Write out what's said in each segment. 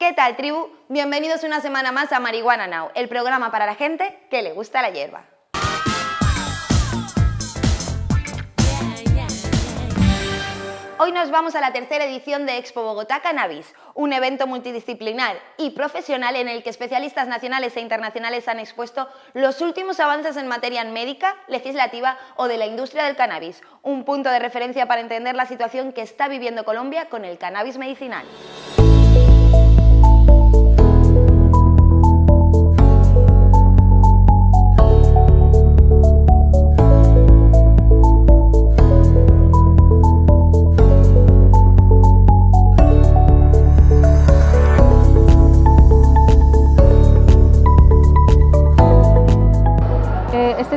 ¿Qué tal, tribu? Bienvenidos una semana más a Marihuana Now, el programa para la gente que le gusta la hierba. Hoy nos vamos a la tercera edición de Expo Bogotá Cannabis, un evento multidisciplinar y profesional en el que especialistas nacionales e internacionales han expuesto los últimos avances en materia médica, legislativa o de la industria del cannabis, un punto de referencia para entender la situación que está viviendo Colombia con el cannabis medicinal.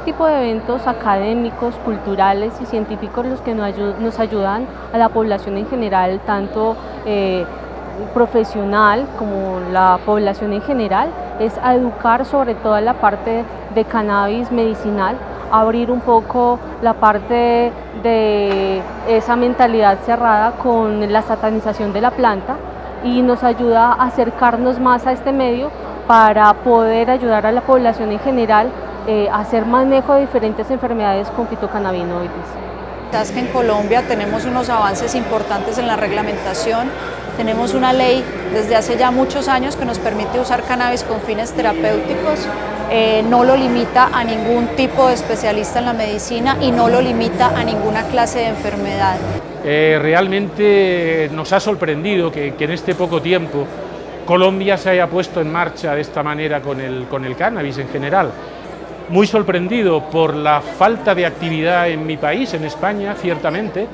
De eventos académicos, culturales y científicos los que nos, ayudan a la población en general, tanto eh, profesional como la población en general, es a educar sobre toda la parte de cannabis medicinal, abrir un poco la parte de esa mentalidad cerrada con la satanización de la planta y nos ayuda a acercarnos más a este medio para poder ayudar a la población en general eh, hacer manejo de diferentes enfermedades con fitocannabinoides. Es que en Colombia tenemos unos avances importantes en la reglamentación, tenemos una ley desde hace ya muchos años que nos permite usar cannabis con fines terapéuticos, eh, no lo limita a ningún tipo de especialista en la medicina y no lo limita a ninguna clase de enfermedad. Eh, realmente nos ha sorprendido que, que, en este poco tiempo Colombia se haya puesto en marcha de esta manera con el, con el cannabis en general muy sorprendido por la falta de actividad en mi país, en España, ciertamente.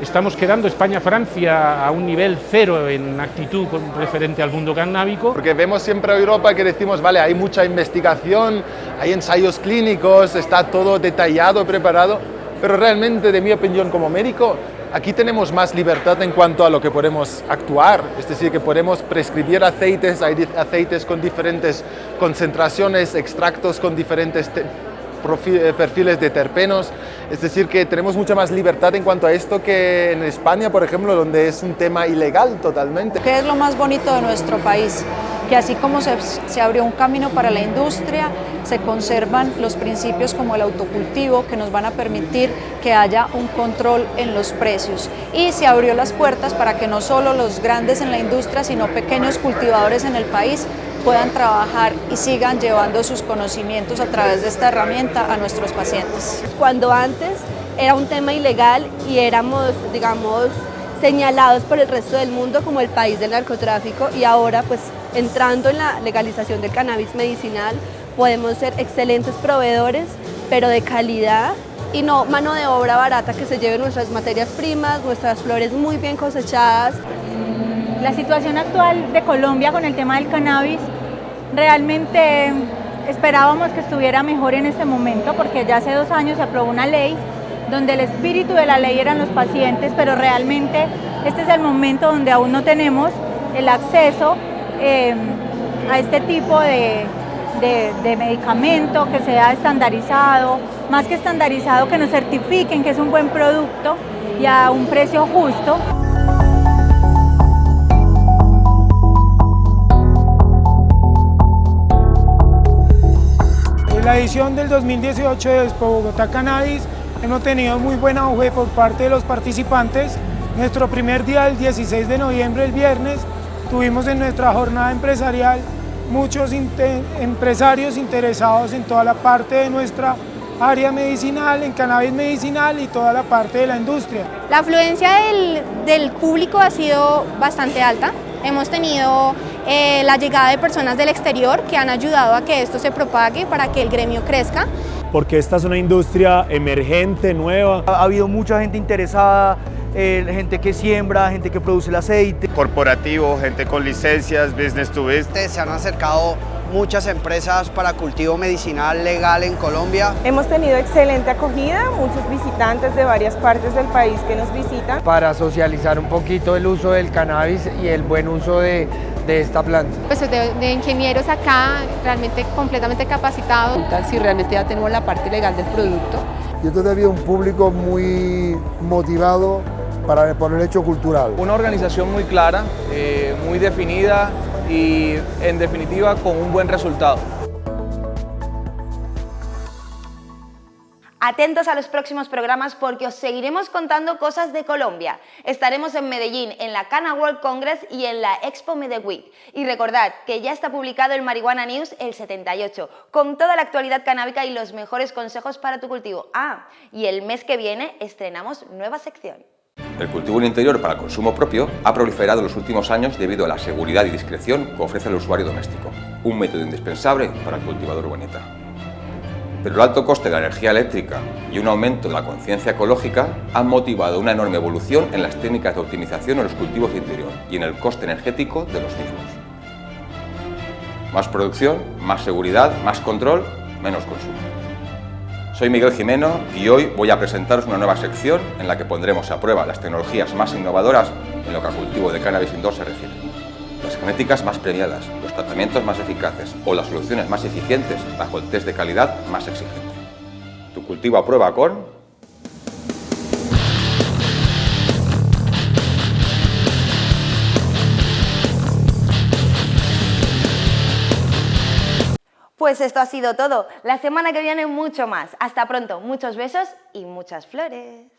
Estamos quedando España-Francia a un nivel cero en actitud referente al mundo canábico. Porque vemos siempre a Europa que decimos, vale, hay mucha investigación, hay ensayos clínicos, está todo detallado, preparado, pero realmente, de mi opinión como médico, Aquí tenemos más libertad en cuanto a lo que podemos actuar, es decir, que podemos prescribir aceites, hay aceites con diferentes concentraciones, extractos con diferentes eh, perfiles de terpenos, es decir, que tenemos mucha más libertad en cuanto a esto que en España, por ejemplo, donde es un tema ilegal totalmente. ¿Qué es lo más bonito de nuestro país? Que así como se, se abrió un camino para la industria, se conservan los principios como el autocultivo que nos van a permitir que haya un control en los precios y se abrió las puertas para que no solo los grandes en la industria, sino pequeños cultivadores en el país puedan trabajar y sigan llevando sus conocimientos a través de esta herramienta a nuestros pacientes. Cuando antes era un tema ilegal y éramos, digamos, señalados por el resto del mundo como el país del narcotráfico y ahora pues entrando en la legalización del cannabis medicinal podemos ser excelentes proveedores pero de calidad y no mano de obra barata que se lleve nuestras materias primas, nuestras flores muy bien cosechadas. La situación actual de Colombia con el tema del cannabis, realmente esperábamos que estuviera mejor en este momento porque ya hace dos años se aprobó una ley donde el espíritu de la ley eran los pacientes, pero realmente este es el momento donde aún no tenemos el acceso eh, a este tipo de, de medicamento que sea estandarizado, más que estandarizado que nos certifiquen que es un buen producto y a un precio justo. la edición del 2018 de Expo Bogotá Cannabis hemos tenido muy buena auge por parte de los participantes. Nuestro primer día, el 16 de noviembre, el viernes, tuvimos en nuestra jornada empresarial muchos empresarios interesados en toda la parte de nuestra área medicinal, en cannabis medicinal y toda la parte de la industria. La afluencia del, público ha sido bastante alta. Hemos tenido eh, la llegada de personas del exterior que han ayudado a que esto se propague para que el gremio crezca. Porque esta es una industria emergente, nueva. Ha habido mucha gente interesada, eh, gente que siembra, gente que produce el aceite. Corporativo, gente con licencias, business to business. Se han acercado muchas empresas para cultivo medicinal legal en Colombia. Hemos tenido excelente acogida, muchos visitantes de varias partes del país que nos visitan. Para socializar un poquito el uso del cannabis y el buen uso de, de esta planta. Pues de, de, ingenieros acá, realmente completamente capacitados. Si realmente ya tenemos la parte legal del producto. Yo todavía un público muy motivado para, por el hecho cultural. Una organización muy clara, eh, muy definida, y en definitiva con un buen resultado. Atentos a los próximos programas porque os seguiremos contando cosas de Colombia. Estaremos en Medellín, en la Cana World Congress y en la Expo Medellín. Y recordad que ya está publicado el Marihuana News el 78, con toda la actualidad canábica y los mejores consejos para tu cultivo. Ah, y el mes que viene estrenamos nueva sección. El cultivo en interior para consumo propio ha proliferado en los últimos años debido a la seguridad y discreción que ofrece el usuario doméstico, un método indispensable para el cultivador urbanita. Pero el alto coste de la energía eléctrica y un aumento de la conciencia ecológica han motivado una enorme evolución en las técnicas de optimización en los cultivos de interior y en el coste energético de los mismos. Más producción, más seguridad, más control, menos consumo. Soy Miguel Jimeno y hoy voy a presentaros una nueva sección en la que pondremos a prueba las tecnologías más innovadoras en lo que a cultivo de cannabis indoor se refiere. Las genéticas más premiadas, los tratamientos más eficaces o las soluciones más eficientes bajo el test de calidad más exigente. Tu cultivo a prueba con Pues esto ha sido todo. La semana que viene mucho más. Hasta pronto. Muchos besos y muchas flores.